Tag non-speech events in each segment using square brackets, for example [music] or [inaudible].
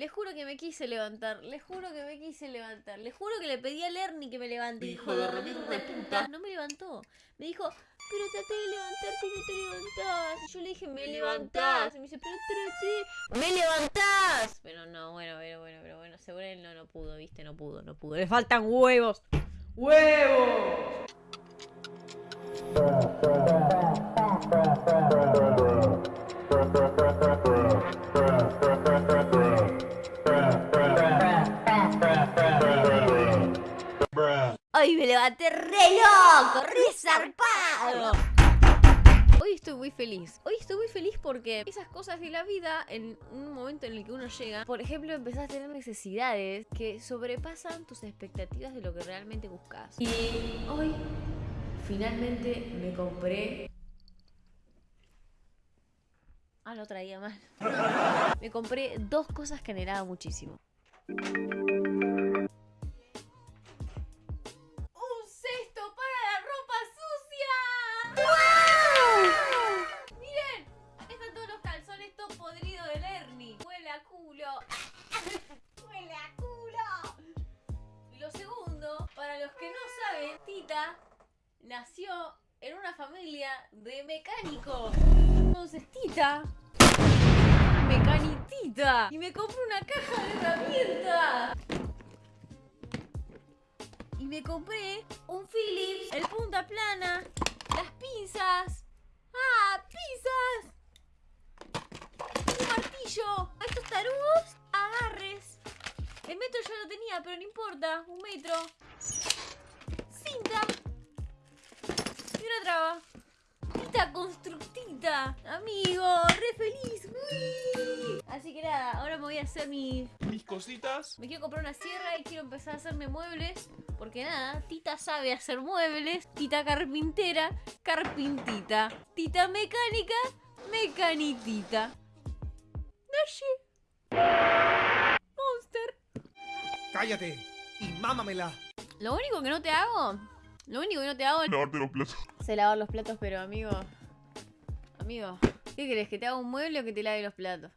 Le juro que me quise levantar, le juro que me quise levantar, le juro que le pedí a Lerny que me levante. Hijo de reputa. No me levantó. Me dijo, pero traté de levantarte y no te levantás. Y yo le dije, me levantás. Y me dice, pero traté, me levantás. Pero no, bueno, pero bueno, pero bueno, seguro él no, no pudo, viste, no pudo, no pudo. Le faltan huevos. ¡Huevos! Ay, me levanté re loco, re zarpado. Hoy estoy muy feliz. Hoy estoy muy feliz porque esas cosas de la vida, en un momento en el que uno llega, por ejemplo, empezás a tener necesidades que sobrepasan tus expectativas de lo que realmente buscas. Y hoy, finalmente, me compré. Ah, lo traía mal. [laughs] Me compré dos cosas que anhelaba muchísimo. De mecánicos. Entonces, Tita mecanitita y me compré una caja de herramientas. Y me compré un Philips, el punta plana, las pinzas. ¡Ah, pinzas! Un martillo, estos tarugos, agarres. El metro ya lo tenía, pero no importa, un metro. Cinta. Y una traba. Tita constructita. Amigo, re feliz. Uy. Así que nada, ahora me voy a hacer mi... Mis cositas. Me quiero comprar una sierra y quiero empezar a hacerme muebles. Porque nada, Tita sabe hacer muebles. Tita carpintera, carpintita. Tita mecánica, mecanitita. Nashi. Monster. Cállate y mámamela. Lo único que no te hago... Lo único que no te hago Lavarte los platos. Sé lavar los platos, pero amigo. Amigo. ¿Qué querés? ¿Que te haga un mueble o que te lave los platos?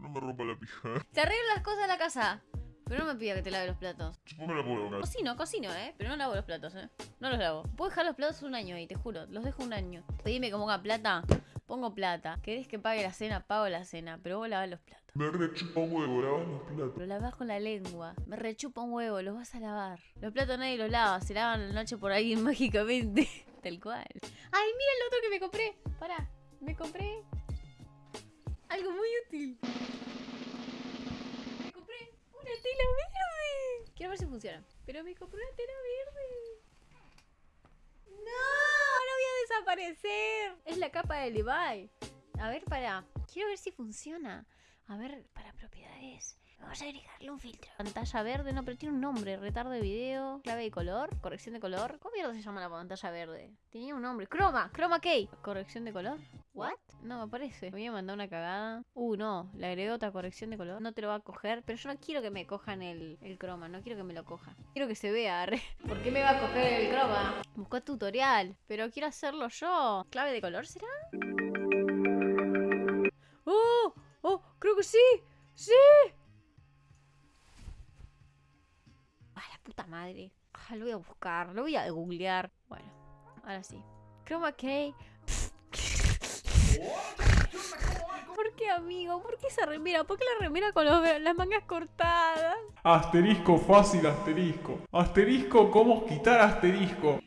No me rompa la pija. Te arreglo las cosas de la casa. Pero no me pida que te lave los platos. Supongo la puedo. Cocino, cocino, eh. Pero no lavo los platos, eh. No los lavo. Puedo dejar los platos un año ahí, te juro. Los dejo un año. Pedime que ponga plata. Pongo plata. ¿Querés que pague la cena? Pago la cena. Pero vos lavás los platos. Me rechupa un huevo, lavas los platos. Lo lavás con la lengua. Me rechupa un huevo, los vas a lavar. Los platos nadie los lava, se lavan la noche por alguien [laughs] mágicamente. Tal cual. Ay, mira el otro que me compré. Pará, me compré algo muy útil. Me compré una tela verde. Quiero ver si funciona. Pero me compré una tela verde. ¡No! ¡No voy a desaparecer! Es la capa de Levi. A ver, para. Quiero ver si funciona. A ver, para propiedades. Vamos a agregarle un filtro. Pantalla verde, no, pero tiene un nombre. Retardo de video, clave de color, corrección de color. ¿Cómo mierda se llama la pantalla verde? Tenía un nombre. Chroma, Chroma key. ¿Corrección de color? ¿What? No me aparece. Me voy a mandar una cagada. Uh, no. Le agregó otra corrección de color. No te lo va a coger. Pero yo no quiero que me cojan el, el croma. No quiero que me lo coja. Quiero que se vea. [laughs] ¿Por qué me va a coger el croma? Buscó tutorial. Pero quiero hacerlo yo. ¿Clave de color será? ¡Oh! ¡Creo que sí! ¡Sí! ¡Ah, la puta madre! Ah, lo voy a buscar, lo voy a googlear. Bueno, ahora sí. Chroma key. [laughs] ¿Por qué, amigo? ¿Por qué esa remera? ¿Por qué la remera con los- las mangas cortadas? Asterisco fácil, asterisco. Asterisco, ¿cómo quitar asterisco?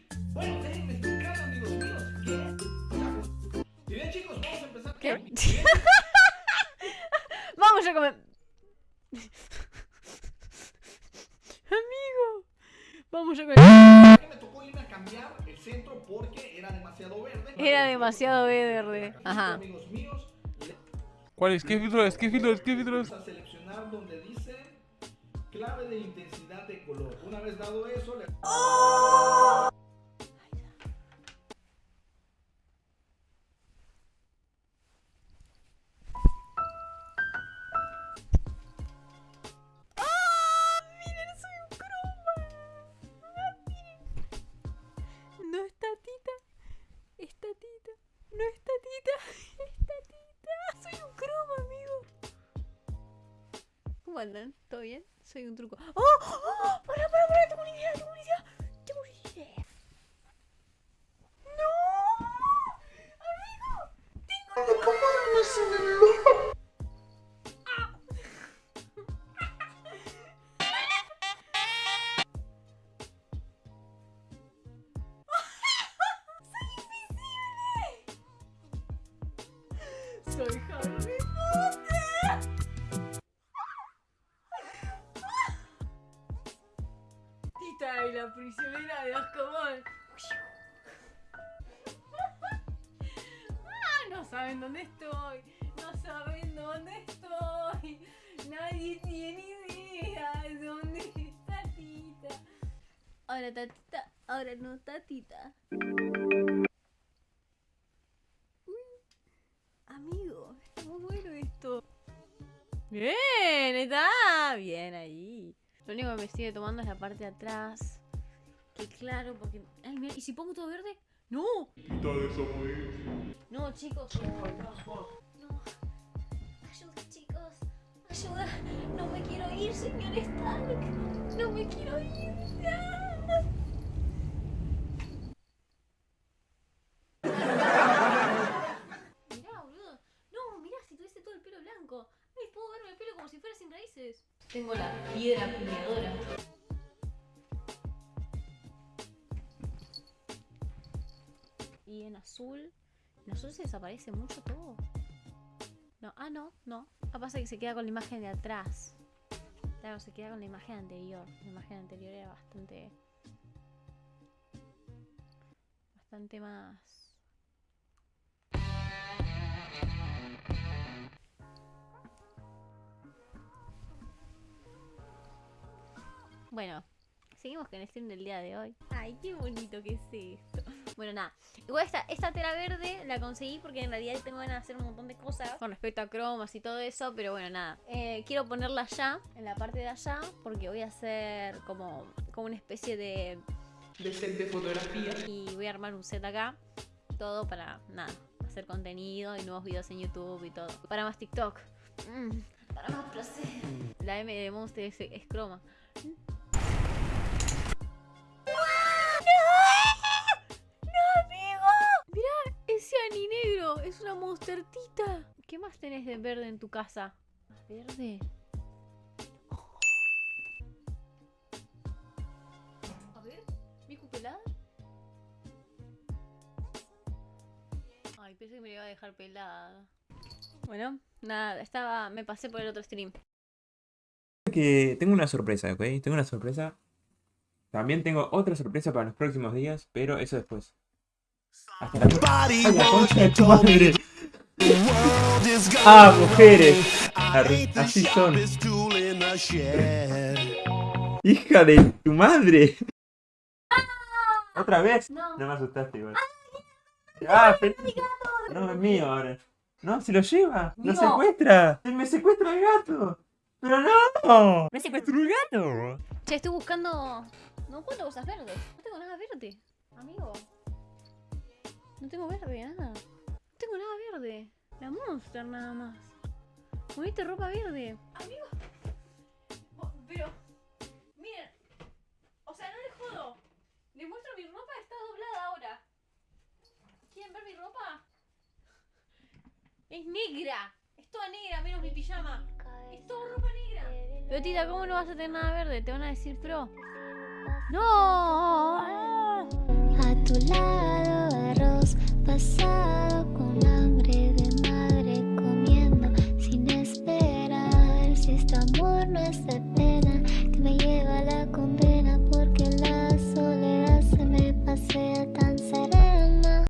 Demasiado verde. Ajá. Amigos míos, ¿Cuál es? ¿Qué filtro es? ¿Qué filtro es? ¿Qué filtro es? vamos a seleccionar donde dice clave de intensidad de color. Una vez dado eso, le... Miren, ¿Cómo andan? ¿Todo bien? Soy un truco. ¡Oh! ¡Oh! ¡Para, para, para! ¡Tengo una idea! ¡Tengo una idea! ¡Tengo una idea! ¡No! ¡Amigo! ¡Tengo ¡Soy prisionera de Azkaban. Ah, no saben dónde estoy. No saben dónde estoy. Nadie tiene idea de dónde está Tita. Ahora tatita, ahora no tatita. Amigo, está muy bueno esto. Bien, está bien ahí. Lo único que me sigue tomando es la parte de atrás. Claro, porque. Ay, mira, ¿y si pongo todo verde? ¡No! Quita mujer. No, chicos. No. Ayuda, chicos. Ayuda. No me quiero ir, señor Stark. No me quiero ir. ¡Ah! Mirá, boludo. No, mirá, si tuviese todo el pelo blanco. Ay, puedo verme el pelo como si fuera sin raíces. Tengo la piedra puñadora. Azul. En azul se desaparece mucho todo. No, ah, no, no. Ah, pasa que se queda con la imagen de atrás. Claro, se queda con la imagen anterior. La imagen anterior era bastante. Bastante más. Bueno, seguimos con el stream del día de hoy. Ay, qué bonito que es esto. Bueno, nada. Igual esta, esta tela verde la conseguí porque en realidad tengo ganas de hacer un montón de cosas con respecto a cromas y todo eso. Pero bueno, nada. Eh, quiero ponerla allá, en la parte de allá, porque voy a hacer como, como una especie de... de set de fotografía. Y voy a armar un set acá. Todo para, nada, hacer contenido y nuevos videos en YouTube y todo. Para más TikTok. Mm, para más placer. La M de Monster es, es croma. Una monstertita. ¿Qué más tenés de verde en tu casa? ¿Más verde? A ver, ¿Miku pelada? Ay, pensé que me iba a dejar pelada. Bueno, nada, estaba. me pasé por el otro stream. que tengo una sorpresa, ¿ok? Tengo una sorpresa. También tengo otra sorpresa para los próximos días, pero eso después. Hasta la próxima. ¡Ay, la concha de tu madre! ¡Ah, mujeres! Así son. ¡Hija de tu madre! ¿Otra vez? No. No me asustaste igual. ¡Ah, feliz! No, es mío ahora. No, se lo lleva. ¡Lo No. secuestra! ¡Se me secuestra el gato! ¡Pero no! ¡Me secuestró el gato! Che, estoy buscando. No encuentro cosas verdes. No tengo nada verde. Amigo. No tengo verde, nada. No tengo nada verde. La monster nada más. Moviste ropa verde. Amigo. Oh, Pero. Miren. O sea, no les jodo. Les muestro mi ropa, está doblada ahora. ¿Quieren ver mi ropa? Es negra. Es toda negra, menos mi pijama. Es toda ropa negra. Pero tita, ¿cómo no vas a tener nada verde? Te van a decir pro. ¡No! A tu lado pasado